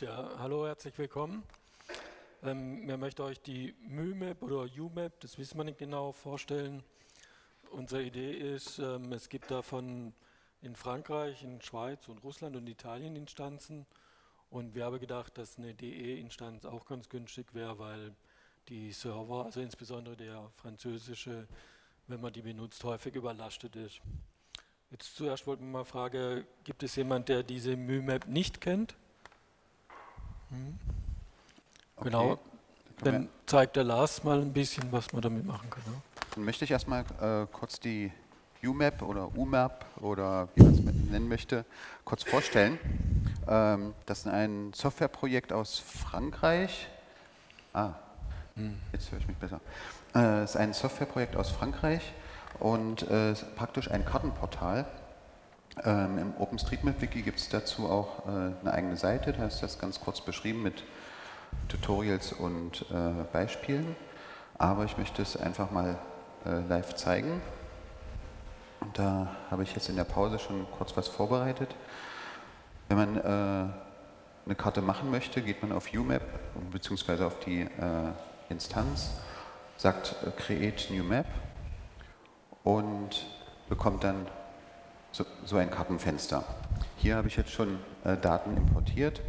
Ja, hallo, herzlich willkommen. Ähm, wir möchten euch die MÜMAP oder UMAP, das wissen wir nicht genau, vorstellen. Unsere Idee ist, ähm, es gibt davon in Frankreich, in Schweiz und Russland und Italien Instanzen. Und wir haben gedacht, dass eine DE-Instanz auch ganz günstig wäre, weil die Server, also insbesondere der französische, wenn man die benutzt, häufig überlastet ist. Jetzt zuerst wollten wir mal fragen, gibt es jemand, der diese MÜMAP nicht kennt? Mhm. Okay. Genau. Dann zeigt der Lars mal ein bisschen, was man damit machen kann. Dann möchte ich erstmal äh, kurz die UMAP oder UMAP oder wie man es nennen möchte, kurz vorstellen. Ähm, das ist ein Softwareprojekt aus Frankreich. Ah, hm. jetzt höre ich mich besser. Äh, es ist ein Softwareprojekt aus Frankreich und äh, praktisch ein Kartenportal ähm, Im OpenStreetMap-Wiki gibt es dazu auch äh, eine eigene Seite, da ist das ganz kurz beschrieben mit Tutorials und äh, Beispielen. Aber ich möchte es einfach mal äh, live zeigen. Und da habe ich jetzt in der Pause schon kurz was vorbereitet. Wenn man äh, eine Karte machen möchte, geht man auf UMap bzw. auf die äh, Instanz, sagt äh, Create New Map und bekommt dann so, so ein Kartenfenster. Hier habe ich jetzt schon äh, Daten importiert,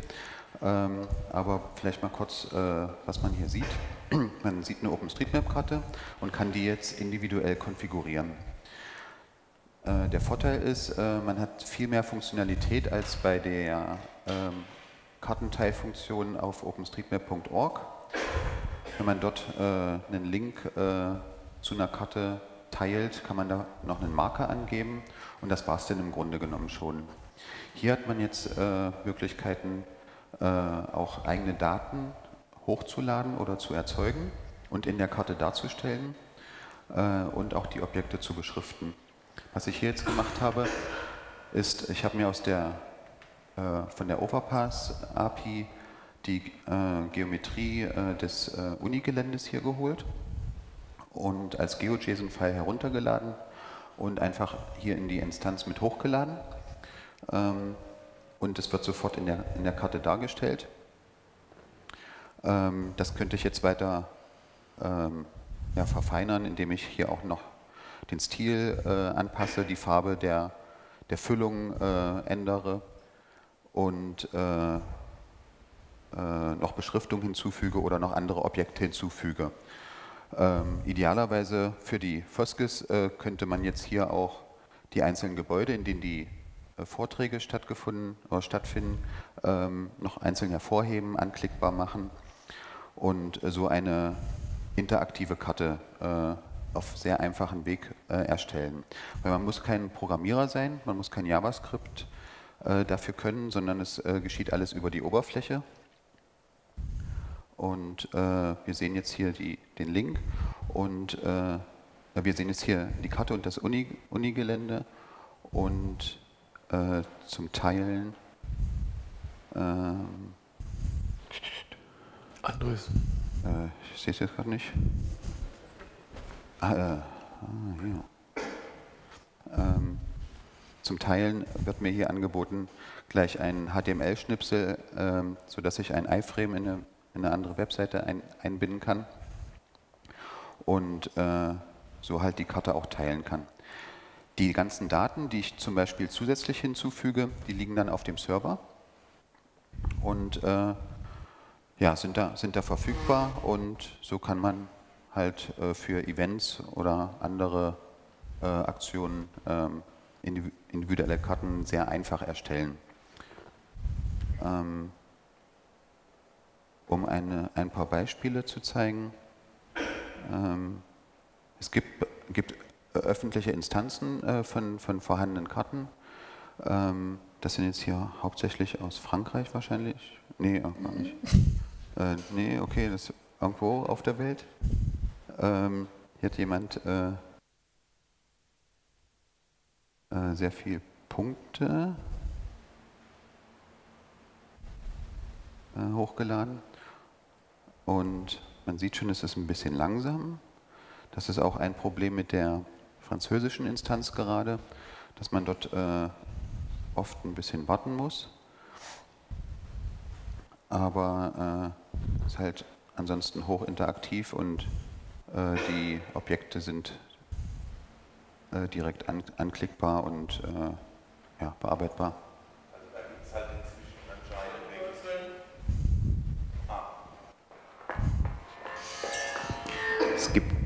ähm, aber vielleicht mal kurz, äh, was man hier sieht. man sieht eine OpenStreetMap-Karte und kann die jetzt individuell konfigurieren. Äh, der Vorteil ist, äh, man hat viel mehr Funktionalität als bei der ähm, Kartenteilfunktion auf openstreetmap.org. Wenn man dort äh, einen Link äh, zu einer Karte teilt, kann man da noch einen Marker angeben und das war es dann im Grunde genommen schon. Hier hat man jetzt äh, Möglichkeiten, äh, auch eigene Daten hochzuladen oder zu erzeugen und in der Karte darzustellen äh, und auch die Objekte zu beschriften. Was ich hier jetzt gemacht habe, ist, ich habe mir aus der, äh, von der Overpass API die äh, Geometrie äh, des Unigeländes hier geholt und als GeoJSON-File heruntergeladen und einfach hier in die Instanz mit hochgeladen. Ähm, und es wird sofort in der, in der Karte dargestellt. Ähm, das könnte ich jetzt weiter ähm, ja, verfeinern, indem ich hier auch noch den Stil äh, anpasse, die Farbe der, der Füllung äh, ändere und äh, äh noch Beschriftung hinzufüge oder noch andere Objekte hinzufüge. Ähm, idealerweise für die Foskis äh, könnte man jetzt hier auch die einzelnen Gebäude, in denen die äh, Vorträge stattgefunden oder stattfinden, ähm, noch einzeln hervorheben, anklickbar machen und äh, so eine interaktive Karte äh, auf sehr einfachen Weg äh, erstellen. Weil man muss kein Programmierer sein, man muss kein JavaScript äh, dafür können, sondern es geschieht alles über die Oberfläche. Und äh, wir sehen jetzt hier die, den Link und äh, wir sehen jetzt hier die Karte und das Uni, Unigelände und äh, zum Teilen ähm, Andres. Äh, ich sehe es jetzt gerade nicht. Ah, äh, ah hier. Ähm, zum Teilen wird mir hier angeboten gleich ein HTML-Schnipsel, ähm, sodass ich ein iFrame in eine in eine andere Webseite ein, einbinden kann und äh, so halt die Karte auch teilen kann. Die ganzen Daten, die ich zum Beispiel zusätzlich hinzufüge, die liegen dann auf dem Server und äh, ja, sind, da, sind da verfügbar und so kann man halt äh, für Events oder andere äh, Aktionen ähm, individuelle Karten sehr einfach erstellen. Ähm, um eine, ein paar Beispiele zu zeigen. Ähm, es gibt, gibt öffentliche Instanzen äh, von, von vorhandenen Karten. Ähm, das sind jetzt hier hauptsächlich aus Frankreich wahrscheinlich. Nee, auch gar nicht. Äh, nee, okay, das ist irgendwo auf der Welt. Ähm, hier hat jemand äh, äh sehr viele Punkte äh, hochgeladen. Und man sieht schon, es ist ein bisschen langsam. Das ist auch ein Problem mit der französischen Instanz gerade, dass man dort äh, oft ein bisschen warten muss. aber äh, ist halt ansonsten hochinteraktiv und äh, die Objekte sind äh, direkt an, anklickbar und äh, ja, bearbeitbar.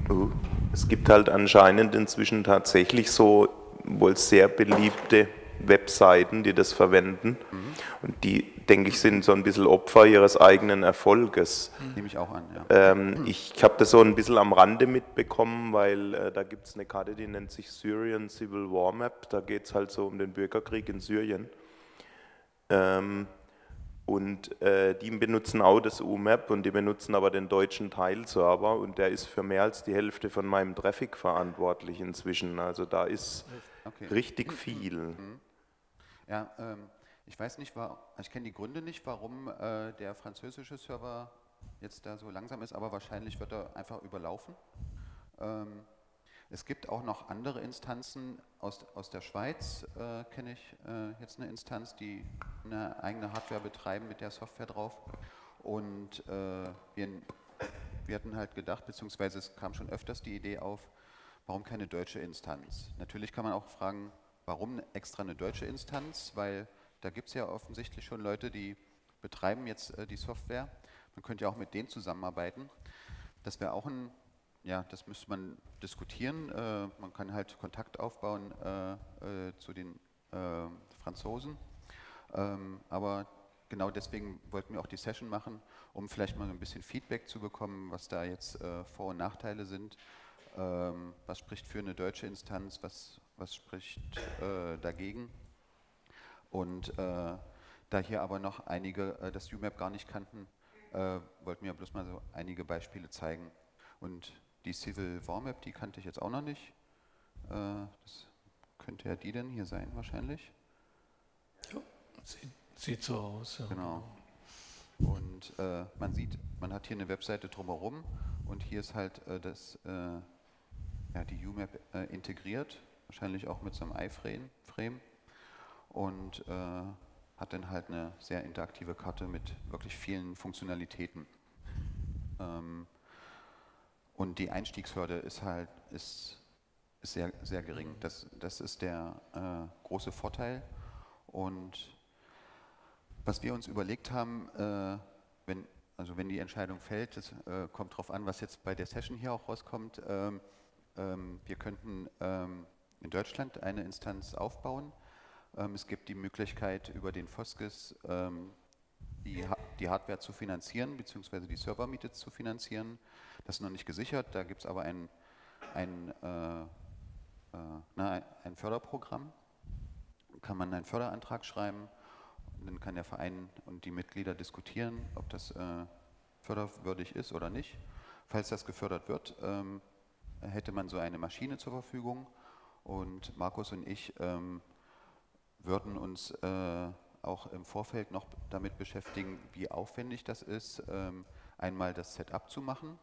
Es gibt, uh, es gibt halt anscheinend inzwischen tatsächlich so wohl sehr beliebte Webseiten, die das verwenden. Mhm. Und die, denke ich, sind so ein bisschen Opfer ihres eigenen Erfolges. Mhm. Nehme ich auch an, ja. Ähm, ich habe das so ein bisschen am Rande mitbekommen, weil äh, da gibt es eine Karte, die nennt sich Syrian Civil War Map. Da geht es halt so um den Bürgerkrieg in Syrien. Ähm, und äh, die benutzen auch das UMAP und die benutzen aber den deutschen Teilserver und der ist für mehr als die Hälfte von meinem Traffic verantwortlich inzwischen. Also da ist okay. richtig viel. Mhm. Ja, ähm, ich weiß nicht, war, ich kenne die Gründe nicht, warum äh, der französische Server jetzt da so langsam ist, aber wahrscheinlich wird er einfach überlaufen. Ähm, es gibt auch noch andere Instanzen aus, aus der Schweiz, äh, kenne ich äh, jetzt eine Instanz, die eine eigene Hardware betreiben mit der Software drauf. Und äh, wir, wir hatten halt gedacht, beziehungsweise es kam schon öfters die Idee auf, warum keine deutsche Instanz? Natürlich kann man auch fragen, warum extra eine deutsche Instanz? Weil da gibt es ja offensichtlich schon Leute, die betreiben jetzt äh, die Software. Man könnte ja auch mit denen zusammenarbeiten. Das wäre auch ein ja, das müsste man diskutieren. Äh, man kann halt Kontakt aufbauen äh, äh, zu den äh, Franzosen. Ähm, aber genau deswegen wollten wir auch die Session machen, um vielleicht mal ein bisschen Feedback zu bekommen, was da jetzt äh, Vor- und Nachteile sind. Ähm, was spricht für eine deutsche Instanz, was, was spricht äh, dagegen. Und da hier aber noch einige das UMAP gar nicht kannten, wollten wir bloß mal so einige Beispiele zeigen. Und die Civil War Map, die kannte ich jetzt auch noch nicht. Äh, das könnte ja die denn hier sein wahrscheinlich. Ja, sieht, sieht so aus. Ja. Genau. Und äh, man sieht, man hat hier eine Webseite drumherum und hier ist halt äh, das, äh, ja, die UMap äh, integriert, wahrscheinlich auch mit so einem iFrame Frame und äh, hat dann halt eine sehr interaktive Karte mit wirklich vielen Funktionalitäten. Ähm, und die Einstiegshürde ist halt ist, ist sehr, sehr gering. Das, das ist der äh, große Vorteil. Und was wir uns überlegt haben, äh, wenn, also wenn die Entscheidung fällt, das äh, kommt darauf an, was jetzt bei der Session hier auch rauskommt. Ähm, ähm, wir könnten ähm, in Deutschland eine Instanz aufbauen. Ähm, es gibt die Möglichkeit, über den Foskis ähm, die, die Hardware zu finanzieren, beziehungsweise die Servermiete zu finanzieren. Das ist noch nicht gesichert, da gibt es aber ein, ein, äh, äh, na, ein Förderprogramm. Kann man einen Förderantrag schreiben und dann kann der Verein und die Mitglieder diskutieren, ob das äh, förderwürdig ist oder nicht. Falls das gefördert wird, ähm, hätte man so eine Maschine zur Verfügung und Markus und ich ähm, würden uns äh, auch im Vorfeld noch damit beschäftigen, wie aufwendig das ist, ähm, einmal das Setup zu machen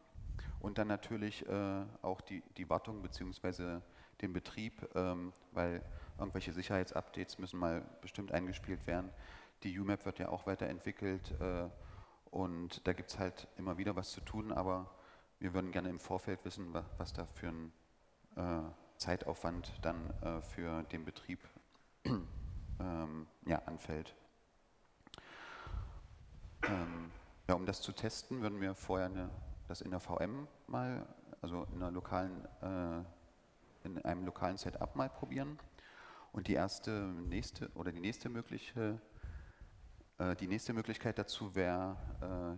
und dann natürlich äh, auch die, die Wartung bzw. den Betrieb, ähm, weil irgendwelche Sicherheitsupdates müssen mal bestimmt eingespielt werden. Die UMAP wird ja auch weiterentwickelt äh, und da gibt es halt immer wieder was zu tun, aber wir würden gerne im Vorfeld wissen, was, was da für ein äh, Zeitaufwand dann für den Betrieb ähm, ja, anfällt. Ähm, ja, um das zu testen, würden wir vorher eine das in der VM mal, also in, lokalen, äh, in einem lokalen Setup mal probieren. Und die erste, nächste oder die nächste mögliche, äh, die nächste Möglichkeit dazu wäre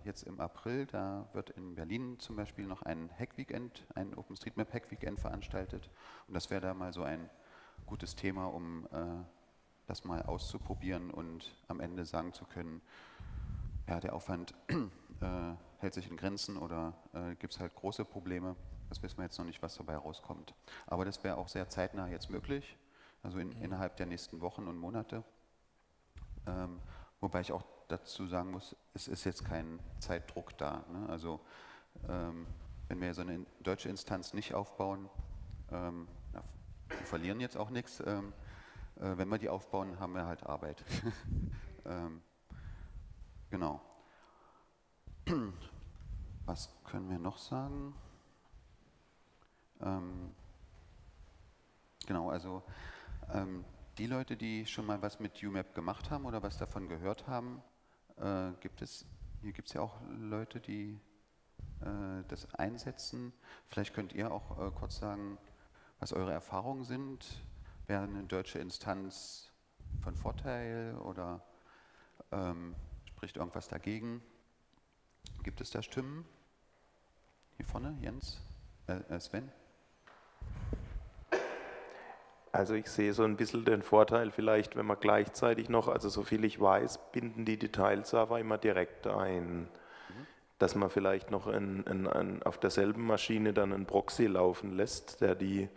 äh, jetzt im April, da wird in Berlin zum Beispiel noch ein Hack-Weekend, ein OpenStreetMap Hack-Weekend veranstaltet. Und das wäre da mal so ein gutes Thema, um äh, das mal auszuprobieren und am Ende sagen zu können, ja, der Aufwand äh, hält sich in Grenzen oder äh, gibt es halt große Probleme. Das wissen wir jetzt noch nicht, was dabei rauskommt. Aber das wäre auch sehr zeitnah jetzt möglich, also in, mhm. innerhalb der nächsten Wochen und Monate. Ähm, wobei ich auch dazu sagen muss, es ist jetzt kein Zeitdruck da. Ne? Also ähm, wenn wir so eine deutsche Instanz nicht aufbauen, ähm, na, wir verlieren jetzt auch nichts. Ähm, äh, wenn wir die aufbauen, haben wir halt Arbeit. ähm, genau. was können wir noch sagen? Ähm, genau, also ähm, die Leute, die schon mal was mit UMAP gemacht haben oder was davon gehört haben, äh, gibt es, hier gibt es ja auch Leute, die äh, das einsetzen. Vielleicht könnt ihr auch äh, kurz sagen, was eure Erfahrungen sind. Wäre eine deutsche Instanz von Vorteil oder ähm, spricht irgendwas dagegen? Gibt es da Stimmen? Hier vorne, Jens, äh, äh Sven? Also ich sehe so ein bisschen den Vorteil vielleicht, wenn man gleichzeitig noch, also so viel ich weiß, binden die Detailserver immer direkt ein. Dass man vielleicht noch in, in, in, auf derselben Maschine dann einen Proxy laufen lässt, der die,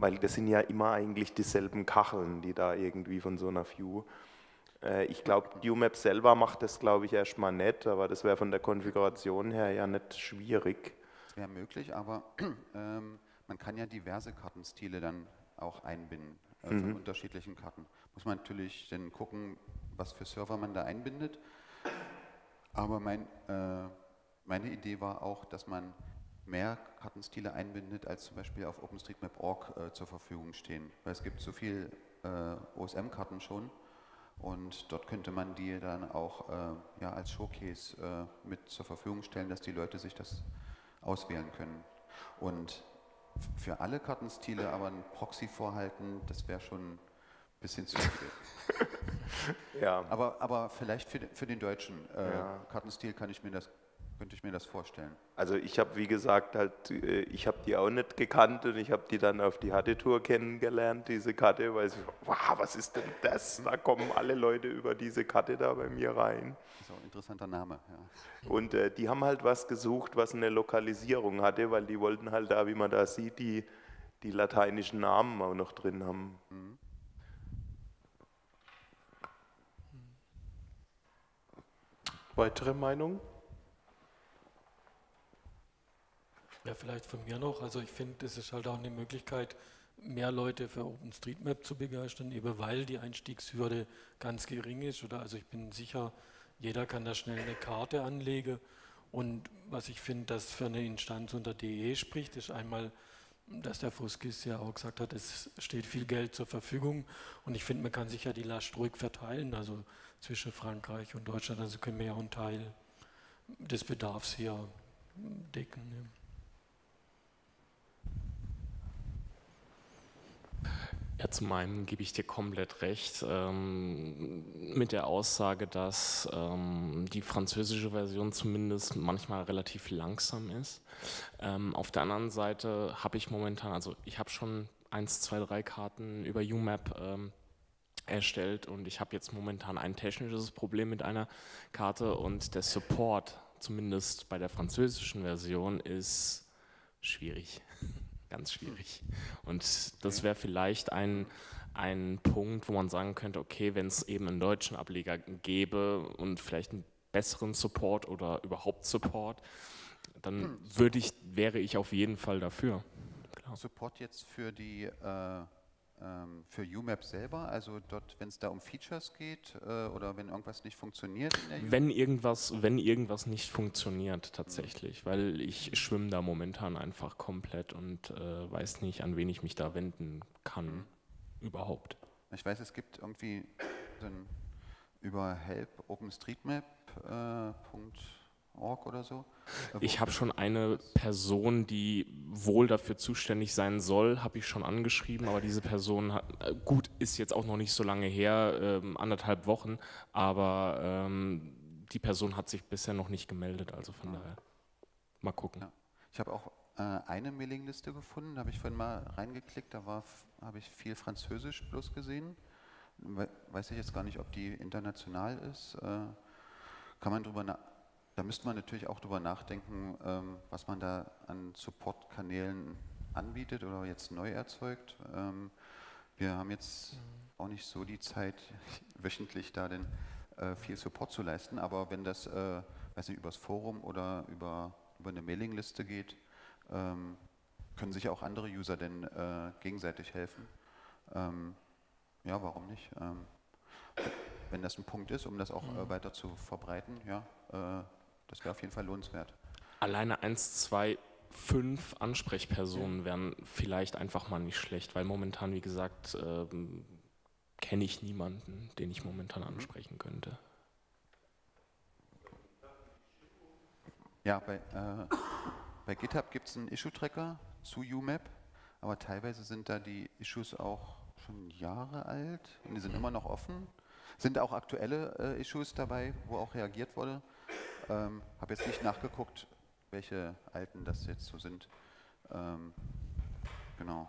weil das sind ja immer eigentlich dieselben Kacheln, die da irgendwie von so einer View. Äh, ich glaube, UMAP selber macht das, glaube ich, erstmal nicht, aber das wäre von der Konfiguration her ja nicht schwierig. Das wäre möglich, aber ähm, man kann ja diverse Kartenstile dann auch einbinden äh, mhm. von unterschiedlichen Karten. Muss man natürlich dann gucken, was für Server man da einbindet. Aber mein, äh, meine Idee war auch, dass man mehr Kartenstile einbindet, als zum Beispiel auf OpenStreetMap.org äh, zur Verfügung stehen. Weil es gibt so viele äh, OSM-Karten schon und dort könnte man die dann auch äh, ja, als Showcase äh, mit zur Verfügung stellen, dass die Leute sich das auswählen können. Und für alle Kartenstile aber ein Proxy vorhalten, das wäre schon ein bisschen zu viel. ja. aber, aber vielleicht für, für den deutschen äh, ja. Kartenstil kann ich mir das könnte ich mir das vorstellen. Also ich habe, wie gesagt, halt, äh, ich habe die auch nicht gekannt und ich habe die dann auf die Hatte-Tour kennengelernt, diese Karte, weil ich, wow, was ist denn das? Da kommen alle Leute über diese Karte da bei mir rein. Das ist auch ein interessanter Name, ja. Und äh, die haben halt was gesucht, was eine Lokalisierung hatte, weil die wollten halt da, wie man da sieht, die, die lateinischen Namen auch noch drin haben. Mhm. Weitere Meinungen? Ja, vielleicht von mir noch. Also ich finde, es ist halt auch eine Möglichkeit, mehr Leute für OpenStreetMap zu begeistern, eben weil die Einstiegshürde ganz gering ist. Oder also ich bin sicher, jeder kann da schnell eine Karte anlegen. Und was ich finde, dass für eine Instanz unter DE spricht, ist einmal, dass der Fuskis ja auch gesagt hat, es steht viel Geld zur Verfügung. Und ich finde, man kann sich ja die Last ruhig verteilen, also zwischen Frankreich und Deutschland. Also können wir ja einen Teil des Bedarfs hier decken. Ja. Ja, zum einen gebe ich dir komplett recht ähm, mit der Aussage, dass ähm, die französische Version zumindest manchmal relativ langsam ist. Ähm, auf der anderen Seite habe ich momentan, also ich habe schon eins, zwei, drei Karten über UMAP ähm, erstellt und ich habe jetzt momentan ein technisches Problem mit einer Karte und der Support, zumindest bei der französischen Version, ist schwierig ganz schwierig. Und das wäre vielleicht ein, ein Punkt, wo man sagen könnte, okay, wenn es eben einen deutschen Ableger gäbe und vielleicht einen besseren Support oder überhaupt Support, dann hm. würde ich, wäre ich auf jeden Fall dafür. Klar. Support jetzt für die äh für UMAP selber, also dort, wenn es da um Features geht äh, oder wenn irgendwas nicht funktioniert? wenn irgendwas, wenn irgendwas nicht funktioniert tatsächlich, mhm. weil ich schwimme da momentan einfach komplett und äh, weiß nicht, an wen ich mich da wenden kann mhm. überhaupt. Ich weiß, es gibt irgendwie über help OpenStreetMap. Äh, Org oder so? Ich habe schon eine Person, die wohl dafür zuständig sein soll, habe ich schon angeschrieben, aber diese Person, hat, äh, gut, ist jetzt auch noch nicht so lange her, ähm, anderthalb Wochen, aber ähm, die Person hat sich bisher noch nicht gemeldet, also von ja. daher mal gucken. Ja. Ich habe auch äh, eine Mailingliste gefunden, da habe ich vorhin mal reingeklickt, da habe ich viel Französisch bloß gesehen. We weiß ich jetzt gar nicht, ob die international ist. Äh, kann man drüber nachdenken da müsste man natürlich auch darüber nachdenken, ähm, was man da an Support-Kanälen anbietet oder jetzt neu erzeugt. Ähm, wir haben jetzt auch nicht so die Zeit, wöchentlich da denn äh, viel Support zu leisten, aber wenn das, äh, weiß nicht, übers Forum oder über, über eine Mailingliste geht, ähm, können sich auch andere User denn äh, gegenseitig helfen. ja, warum nicht? wenn das ein Punkt ist, um das auch weiter zu verbreiten, ja, das wäre auf jeden Fall lohnenswert. Alleine eins, zwei, fünf Ansprechpersonen wären vielleicht einfach mal nicht schlecht, weil momentan, wie gesagt, ähm, kenne ich niemanden, den ich momentan ansprechen könnte. Ja, bei, äh, bei GitHub gibt es einen Issue-Tracker zu UMAP, aber teilweise sind da die Issues auch schon Jahre alt und die sind immer noch offen. Sind auch aktuelle äh, Issues dabei, wo auch reagiert wurde. Ähm, Habe jetzt nicht nachgeguckt, welche alten das jetzt so sind. Ähm, genau.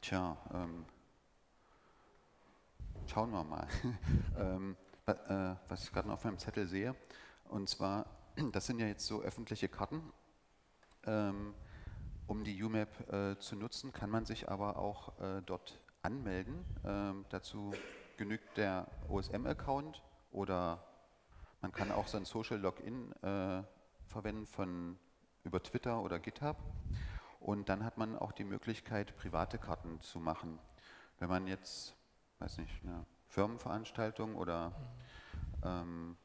Tja, ähm, schauen wir mal. ähm, äh, was ich gerade noch auf meinem Zettel sehe. Und zwar, das sind ja jetzt so öffentliche Karten. Ähm, um die UMAP äh, zu nutzen, kann man sich aber auch äh, dort anmelden. Ähm, dazu genügt der OSM-Account oder man kann auch sein Social Login äh, verwenden von über Twitter oder GitHub. Und dann hat man auch die Möglichkeit, private Karten zu machen. Wenn man jetzt, weiß nicht, eine Firmenveranstaltung oder ähm,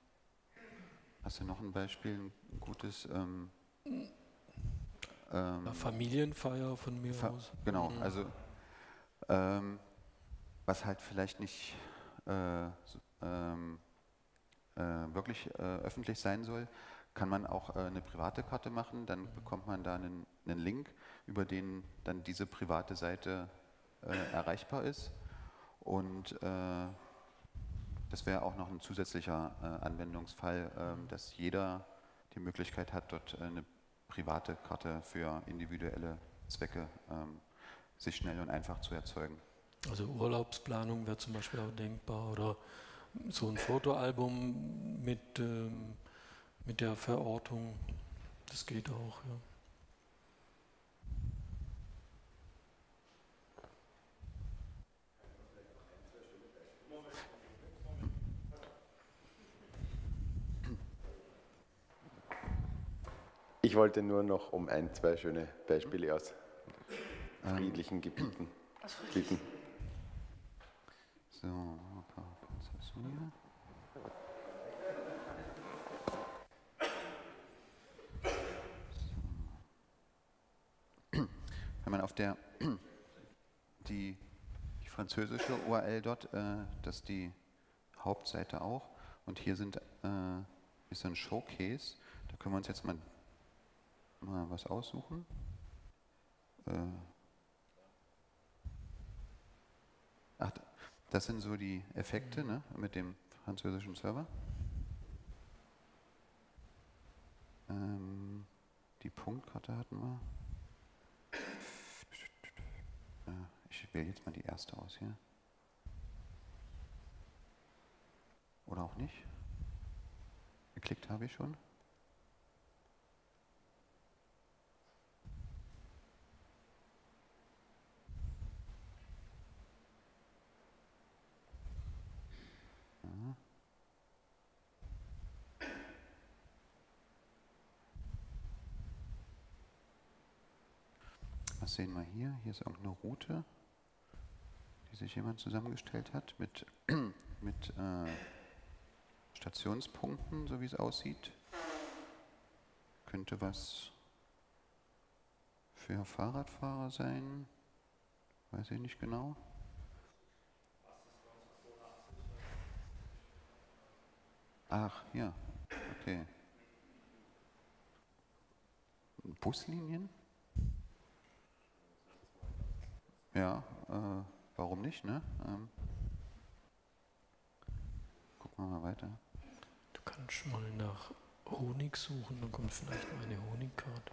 hast du noch ein Beispiel, ein gutes ähm, ähm, Familienfeier von mir Fa aus. Genau, mhm. also ähm, was halt vielleicht nicht äh, ähm, äh, wirklich äh, öffentlich sein soll, kann man auch äh, eine private Karte machen, dann mhm. bekommt man da einen, einen, Link, über den dann diese private Seite äh, erreichbar ist und äh, das wäre auch noch ein zusätzlicher Anwendungsfall, ähm, dass jeder die Möglichkeit hat, dort eine private Karte für individuelle Zwecke ähm, sich schnell und einfach zu erzeugen. Also Urlaubsplanung wäre zum Beispiel auch denkbar oder so ein Fotoalbum mit, ähm, mit der Verortung, das geht auch. Ja. Ich wollte nur noch um ein, zwei schöne Beispiele aus friedlichen Gebieten bitten. So, ein paar Prozessoren. Wenn man auf der die, die französische URL dort, äh, das ist die Hauptseite auch. Und hier sind, äh, ist ein Showcase. Da können wir uns jetzt mal mal was aussuchen. Äh Ach, das sind so die Effekte ne, mit dem französischen Server. Ähm, die Punktkarte hatten wir. Äh, ich wähle jetzt mal die erste aus hier. Oder auch nicht. Geklickt habe ich schon. Was sehen wir hier? Hier ist irgendeine Route, die sich jemand zusammengestellt hat mit, mit äh, Stationspunkten, so wie es aussieht. Könnte was für Fahrradfahrer sein. Weiß ich nicht genau. Ach, ja, okay. Buslinien? Ja, äh, warum nicht, ne? Ähm, gucken wir mal weiter. Du kannst mal nach Honig suchen, dann kommt vielleicht mal eine Honigkarte.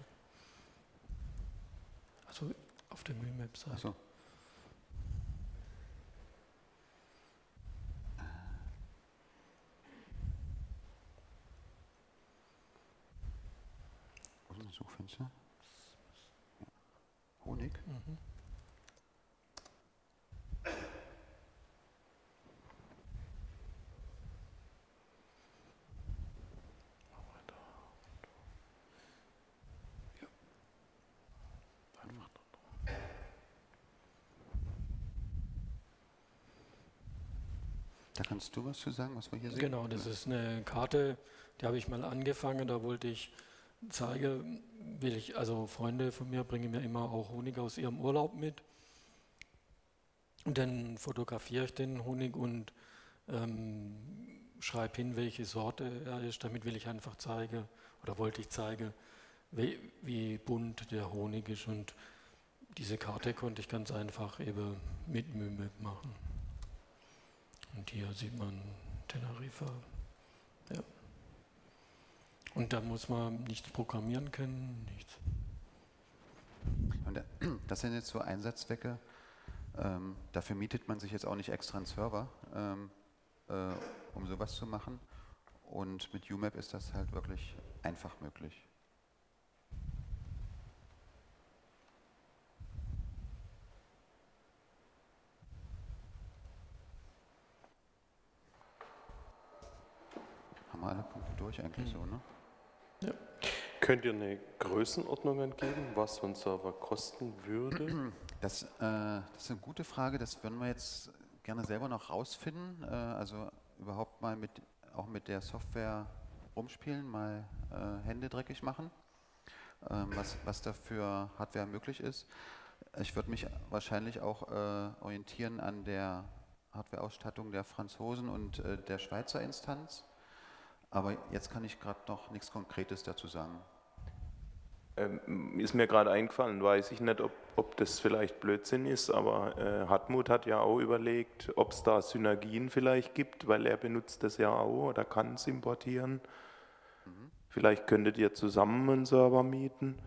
Also auf der Mühlmap-Seite. So. Suchfenster. Honig. Mhm. Da kannst du was zu sagen, was wir hier sehen? Genau, das ist eine Karte, die habe ich mal angefangen, da wollte ich zeigen, will ich, also Freunde von mir bringen mir immer auch Honig aus ihrem Urlaub mit. Und dann fotografiere ich den Honig und ähm, schreibe hin, welche Sorte er ist. Damit will ich einfach zeigen, oder wollte ich zeigen, wie, wie bunt der Honig ist. Und diese Karte konnte ich ganz einfach eben mit Mühe machen. Und hier sieht man Teneriffa. Ja. Und da muss man nichts programmieren können, nichts. Und äh, das sind jetzt so Einsatzzwecke. Ähm, dafür mietet man sich jetzt auch nicht extra einen Server, ähm, äh, um sowas zu machen. Und mit UMAP ist das halt wirklich einfach möglich. Haben alle Punkte durch eigentlich mhm. so, ne? Ja. Könnt ihr eine Größenordnung angeben, was so ein Server kosten würde? Das, äh, das, ist eine gute Frage, das würden wir jetzt gerne selber noch rausfinden. Äh, also überhaupt mal mit, auch mit der Software rumspielen, mal äh, Hände dreckig machen, ähm, was, was da für Hardware möglich ist. Ich würde mich wahrscheinlich auch äh, orientieren an der Hardware-Ausstattung der Franzosen und äh, der Schweizer Instanz. Aber jetzt kann ich gerade noch nichts Konkretes dazu sagen. Ähm, ist mir gerade eingefallen, weiß ich nicht, ob, ob das vielleicht Blödsinn ist, aber äh, Hartmut hat ja auch überlegt, ob es da Synergien vielleicht gibt, weil er benutzt das ja auch oder kann es importieren. Mhm. Vielleicht könntet ihr zusammen einen Server mieten.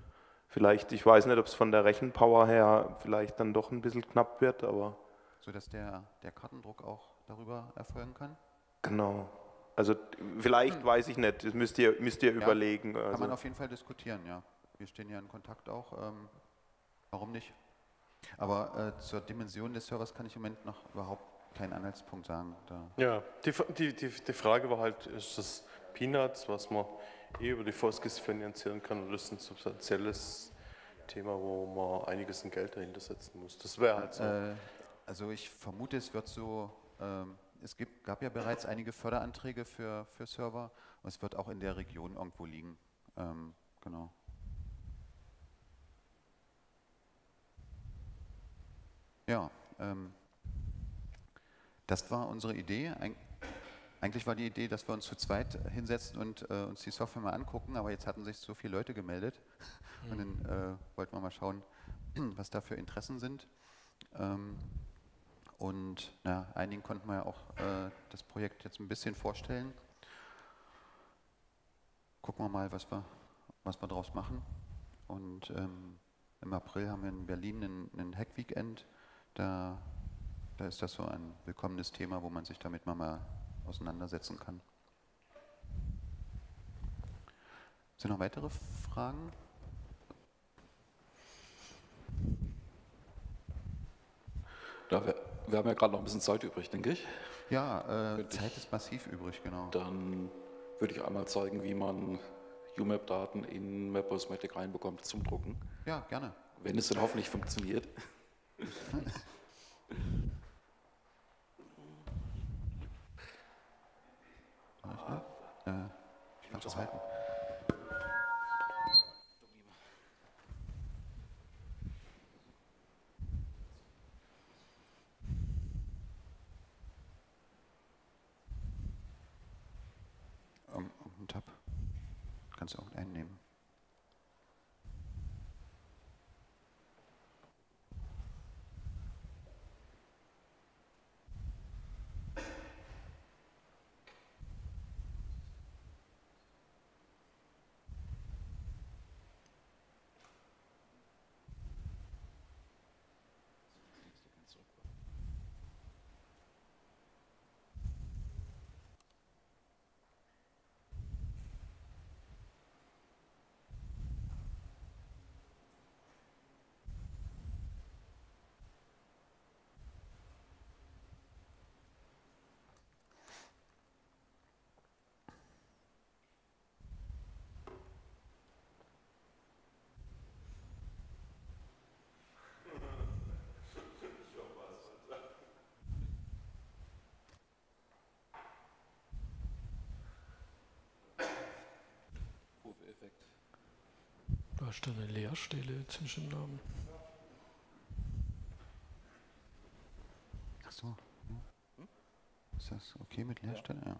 Vielleicht, ich weiß nicht, ob es von der Rechenpower her vielleicht dann doch ein bisschen knapp wird, aber... So dass der, der Kartendruck auch darüber erfolgen kann? Genau. Also vielleicht, hm. weiß ich nicht, das müsst ihr, müsst ihr ja, überlegen. Kann also. man auf jeden Fall diskutieren, ja. Wir stehen ja in Kontakt auch. Ähm, warum nicht? Aber äh, zur Dimension des Servers kann ich im Moment noch überhaupt keinen Anhaltspunkt sagen. Da. Ja, die, die, die, die Frage war halt, ist das Peanuts, was man eh über die Foskis finanzieren kann, oder ist ein substanzielles Thema, wo man einiges in Geld dahinter setzen muss? Das wäre halt so. Äh, also ich vermute, es wird so ähm, es gibt, gab ja bereits einige Förderanträge für, für Server und es wird auch in der Region irgendwo liegen. Ähm, genau. Ja, ähm, das war unsere Idee. Eig eigentlich war die Idee, dass wir uns zu zweit hinsetzen und äh, uns die Software mal angucken, aber jetzt hatten sich so viele Leute gemeldet mhm. und dann äh, wollten wir mal schauen, was da für Interessen sind. Ähm, und na, einigen konnten wir ja auch äh, das Projekt jetzt ein bisschen vorstellen. Gucken wir mal, was wir, was wir daraus machen. Und ähm, im April haben wir in Berlin einen, einen Hack-Weekend. Da, da ist das so ein willkommenes Thema, wo man sich damit mal auseinandersetzen kann. Sind noch weitere Fragen? Da wir haben ja gerade noch ein bisschen Zeit übrig, denke ich. Ja, äh, Zeit ist massiv übrig, genau. Dann würde ich einmal zeigen, wie man UMAP-Daten in Maposmatic reinbekommt zum Drucken. Ja, gerne. Wenn es dann hoffentlich funktioniert. äh, ich kann das halten. Du hast eine Leerstelle zwischen Namen. Ach so. Ist das okay mit Leerstelle? Ja.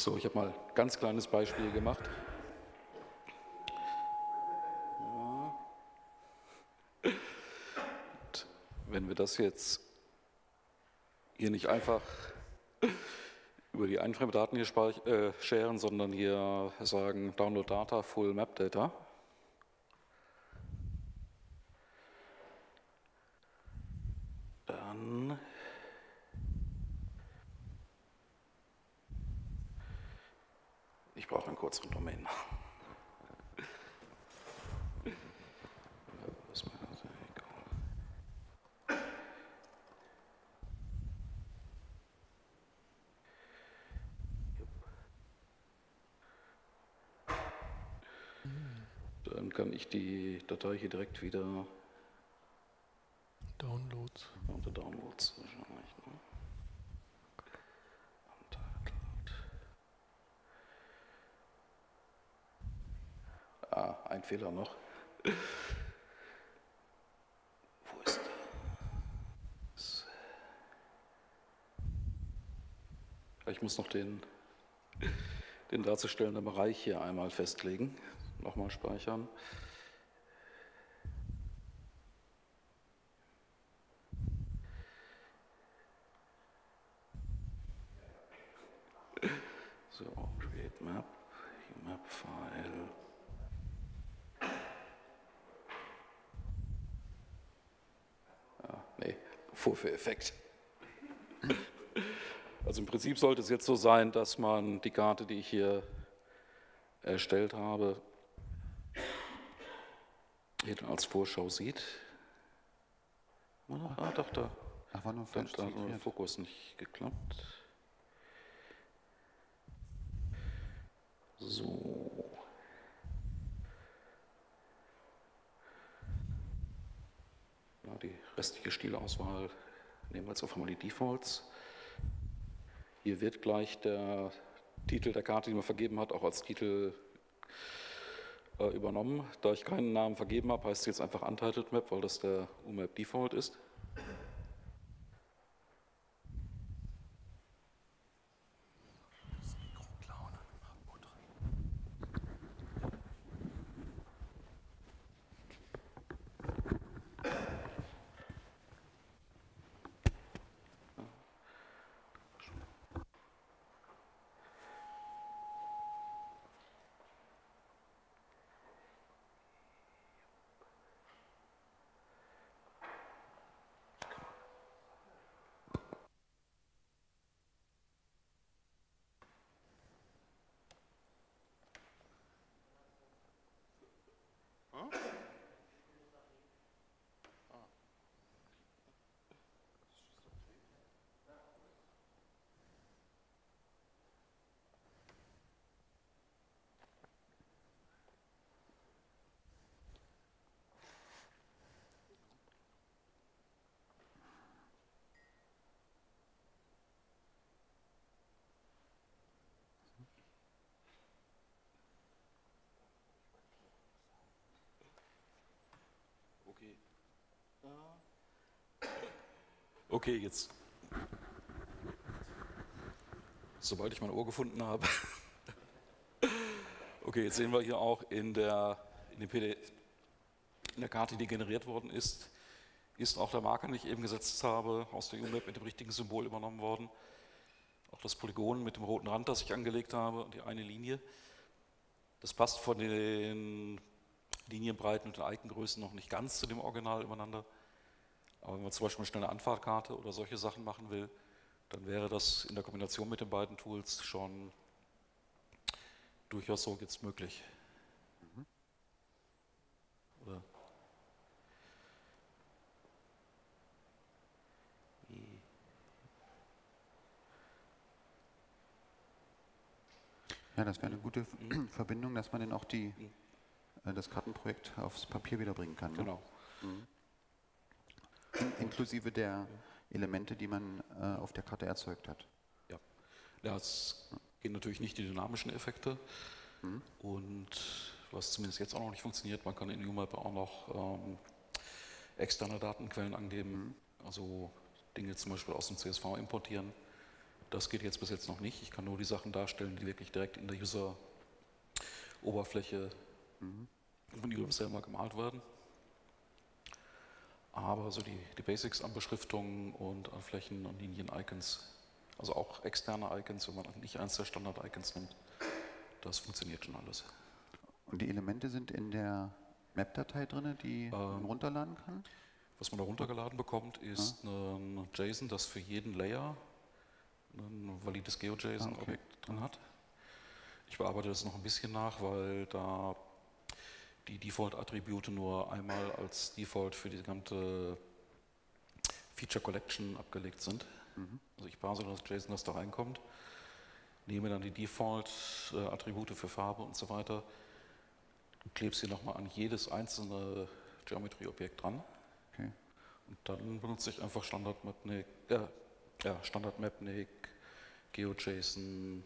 So, ich habe mal ein ganz kleines Beispiel gemacht. Ja. Wenn wir das jetzt hier nicht einfach über die Einframedaten hier äh, sharen, sondern hier sagen Download Data, Full Map Data. Dann Ich brauche einen kürzeren Domain. Was war das? Egal. Dann kann ich die Datei hier direkt wieder Downloads. unter Downloads wahrscheinlich. Ne? Ah, ein Fehler noch. Wo ist der? Ich muss noch den, den darzustellenden Bereich hier einmal festlegen. Nochmal speichern. So, create map, map file. Ah, nee, Vorführeffekt. Also im Prinzip sollte es jetzt so sein, dass man die Karte, die ich hier erstellt habe, hier dann als Vorschau sieht. Ah, doch, da. Ach, war nur Da falsch. Fokus nicht geklappt. So. Die restliche Stilauswahl nehmen wir mal die Defaults. Hier wird gleich der Titel der Karte, die man vergeben hat, auch als Titel äh, übernommen. Da ich keinen Namen vergeben habe, heißt es jetzt einfach Untitled Map, weil das der UMAP Default ist. Okay, jetzt. Sobald ich mein Ohr gefunden habe. Okay, jetzt sehen wir hier auch in der, in, PD, in der Karte, die generiert worden ist, ist auch der Marker, den ich eben gesetzt habe, aus der UMAP mit dem richtigen Symbol übernommen worden. Auch das Polygon mit dem roten Rand, das ich angelegt habe, und die eine Linie. Das passt von den Linienbreiten und den Icon-Größen noch nicht ganz zu dem Original übereinander. Aber wenn man zum Beispiel eine schnelle Anfahrtkarte oder solche Sachen machen will, dann wäre das in der Kombination mit den beiden Tools schon durchaus so jetzt möglich. Mhm. Oder Ja, das wäre eine gute mhm. Verbindung, dass man dann auch die, mhm. äh, das Kartenprojekt aufs Papier wiederbringen kann. Ne? Genau. Mhm. In, inklusive der Elemente, die man äh, auf der Karte erzeugt hat. Ja, es gehen natürlich nicht die dynamischen Effekte. Mhm. Und was zumindest jetzt auch noch nicht funktioniert, man kann in UMAP auch noch ähm, externe Datenquellen angeben, mhm. also Dinge zum Beispiel aus dem CSV importieren. Das geht jetzt bis jetzt noch nicht. Ich kann nur die Sachen darstellen, die wirklich direkt in der User-Oberfläche mhm. von UMAP selber gemalt werden. Aber so die, die Basics an Beschriftungen und an Flächen und Linien-Icons, also auch externe Icons, wenn man nicht eins der Standard-Icons nimmt, das funktioniert schon alles. Und die Elemente sind in der Map-Datei drin, die ähm, man runterladen kann? Was man da runtergeladen bekommt, ist ja. ein JSON, das für jeden Layer ein valides GeoJSON-Objekt okay. drin hat. Ich bearbeite das noch ein bisschen nach, weil da die Default-Attribute nur einmal als Default für die gesamte Feature Collection abgelegt sind. Mhm. Also ich parse das JSON, das da reinkommt, nehme dann die Default-Attribute für Farbe und so weiter, klebe sie nochmal an jedes einzelne Geometry-Objekt dran. Okay. Und dann benutze ich einfach Standard Mapnik, äh, ja, Standard Mapnik, GeoJSON,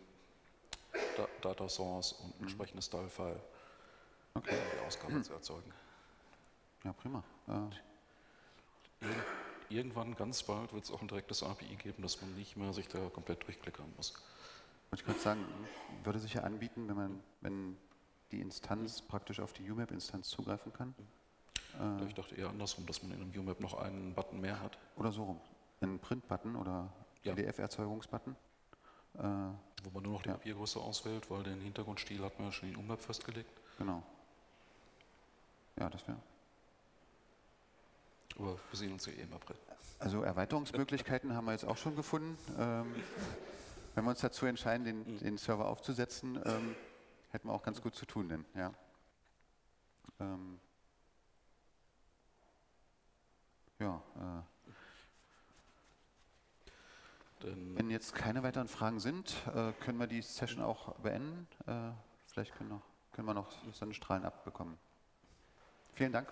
da Data Source und ein mhm. entsprechendes Style-File okay. die Ausgabe zu erzeugen. Ja, prima. Äh. Irgendwann, ganz bald, wird es auch ein direktes API geben, dass man nicht mehr sich da komplett durchklickern muss. Wollte ich gerade sagen, würde sich ja anbieten, wenn man, wenn die Instanz praktisch auf die UMAP-Instanz zugreifen kann. Äh, ich dachte eher andersrum, dass man in einem UMAP noch einen Button mehr hat. Oder so rum. Einen Print-Button oder ja. PDF-Erzeugungsbutton. Äh, Wo man nur noch die ja. Papiergröße auswählt, weil den Hintergrundstil hat man ja schon in UMAP festgelegt. Genau. Ja, das wäre. Aber wir sehen uns ja eh im April. Also Erweiterungsmöglichkeiten haben wir jetzt auch schon gefunden. Ähm, wenn wir uns dazu entscheiden, den, mhm. den Server aufzusetzen, ähm, hätten wir auch ganz gut zu tun, denn ja. Ähm, ja. Äh, wenn jetzt keine weiteren Fragen sind, äh, können wir die Session auch beenden. Äh, vielleicht können, noch, können wir noch Sonnenstrahlen abbekommen. Vielen Dank.